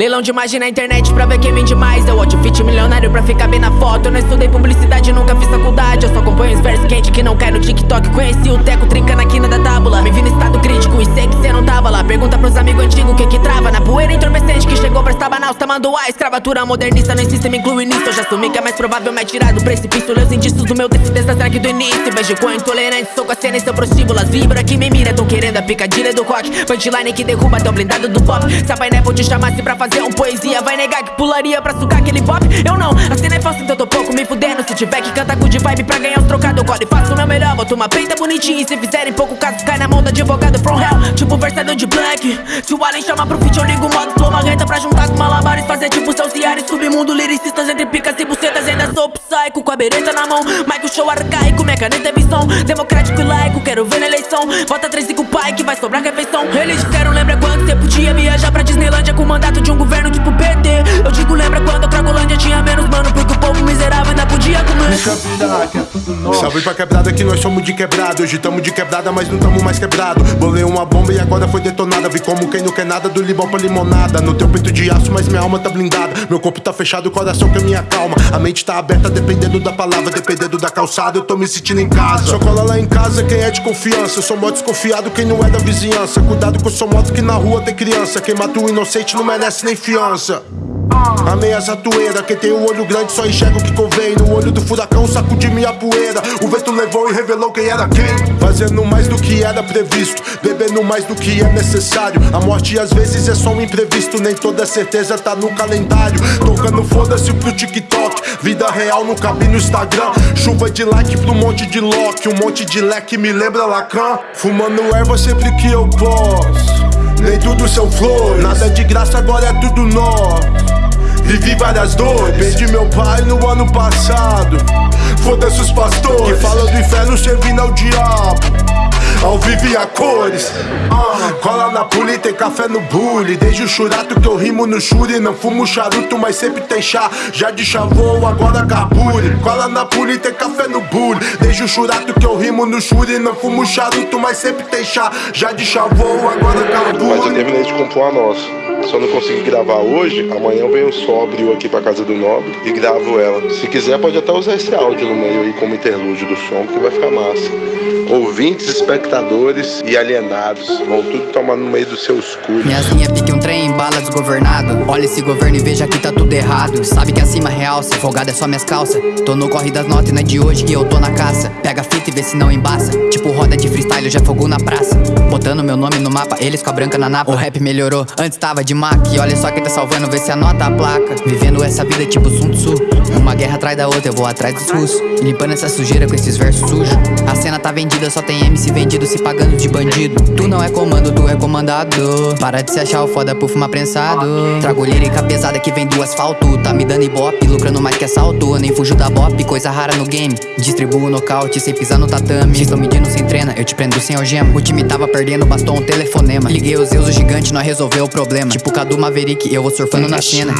Leilão de imagem na internet pra ver quem vende mais. Eu outfit milionário pra ficar bem na foto. Eu não estudei publicidade, nunca fiz faculdade. Eu só acompanho os versos quentes que não cai no TikTok. Conheci o Teco aqui na da tábula Me vi no estado crítico e sei que cê não tava lá. Pergunta pros amigos antigos o que que trava poeira entorpecente que chegou pra estar banal Tá mandando a escravatura modernista. No sistema inclui nisso Eu já assumi que é mais provável me tirar do precipício. Leus indícios do meu será que do início? Vejo com intolerante, sou com a cena e seu prostíbulo. As vibra que me mira, tão querendo a picadilha do coque Punchline que derruba até o blindado do pop. Se a Pineapple te chamasse pra fazer um poesia Vai negar que pularia pra sugar aquele pop? Eu não, a cena é falsa então tô pouco me fudendo. Se tiver que cantar good vibe pra ganhar os trocados Eu faço o meu melhor, boto uma peita bonitinha E se fizerem pouco caso, cai na mão da advogado from hell. Tipo Se o Allen chama pro feat, eu ligo o modo Flow uma reta pra juntar com malabares Fazer tipo seus diários, submundo Liricistas entre picas e bucetas Ainda sou psycho com a bereta na mão. Michael show arcaico, minha caneta é visão. Democrático e laico, quero ver na eleição. Vota 3 e com o pai que vai sobrar refeição. Eles disseram, lembra quando cê podia viajar pra Disneylândia Com o mandato de um governo tipo PT Eu digo, lembra quando a Cragolândia tinha menos mano Porque o povo miserável ainda podia comer Salve pra quebrada que nós somos de quebrado Hoje tamo de quebrada, mas não tamo mais quebrado. Bolei uma bomba e agora foi detonada. Vi como quem não quer nada, do limão pra limonada. No teu peito de aço, mas minha alma tá blindada. Meu corpo tá fechado, o coração que é minha calma. A mente tá aberta, dependendo da palavra Dependendo da calçada, eu tô me sentindo em casa. Só cola lá em casa quem é de confiança. Eu sou mó desconfiado quem não é da vizinhança. Cuidado que eu sou moto que na rua tem criança. Quem mata o inocente não merece nem fiança Amei essa toeira, quem tem um olho grande só enxerga o que convém. No olho do furacão sacudi minha poeira. O vento levou e revelou quem era quem. Fazendo mais do que era previsto Bebendo mais do que é necessário. A morte às vezes é só um imprevisto. Nem toda certeza tá no calendário. Tocando foda-se pro TikTok. Vida real não cabe no Instagram. Chuva de like pro monte de lock. Um monte de leque me lembra Lacan. Fumando erva sempre que eu posso. Nem tudo são flores. Nada de graça, agora é tudo nosso Vivi várias dores. Perdi meu pai no ano passado. Foda-se os pastores. Que falam do inferno servindo ao diabo ao vivo e a cores. Uh, Cola na puli, tem café no bully Desde o churato que eu rimo no churi Não fumo charuto, mas sempre tem chá. Já de chavou, agora carbure. Cola na puli, tem café no bully Desde o churato que eu rimo no churi Não fumo charuto, mas sempre tem chá. Já de chavou, agora carbure. Mas eu terminei de compor a nossa. Eu não conseguir gravar hoje, amanhã eu venho sóbrio aqui pra casa do Nobre e gravo ela. Se quiser, pode até usar esse áudio no meio aí como interlúdio do som, que vai ficar massa. Ouvintes, espectadores e alienados vão tudo tomar no meio dos seus cu. Minhas linhas pique um trem em bala desgovernado. Olha esse governo e veja que tá tudo errado. Sabe que acima realça, folgado é só minhas calças. Tô no corre das notas e não é de hoje que eu tô na caça. Pega fita e vê se não embaça. Tipo roda de freestyle, eu já fogo na praça. Botando meu nome no mapa, eles com a branca na napa. O rap melhorou, antes tava de Mac. E olha só quem tá salvando, vê se anota a placa. Vivendo essa vida tipo Sun Tzu. Uma guerra atrás da outra, eu vou atrás dos russos. Limpando essa sujeira com esses versos sujos. A cena tá vendida, só tem MC vendido se pagando de bandido. Tu não é comando, tu é comandado. Para de se achar o foda por fumar prensado. Trago lírica pesada que vem do asfalto. Tá me dando ibope, lucrando mais que assalto. Nem fujo da bop, coisa rara no game. Distribuo nocaute sem pisar no tatame. Estou medindo sem trena, eu te prendo sem algema. O time tava perdendo, bastou um telefonema. Liguei os Zeus, o gigante, nós resolveu o problema. Tipo Cadu Maverick, eu vou surfando na cena.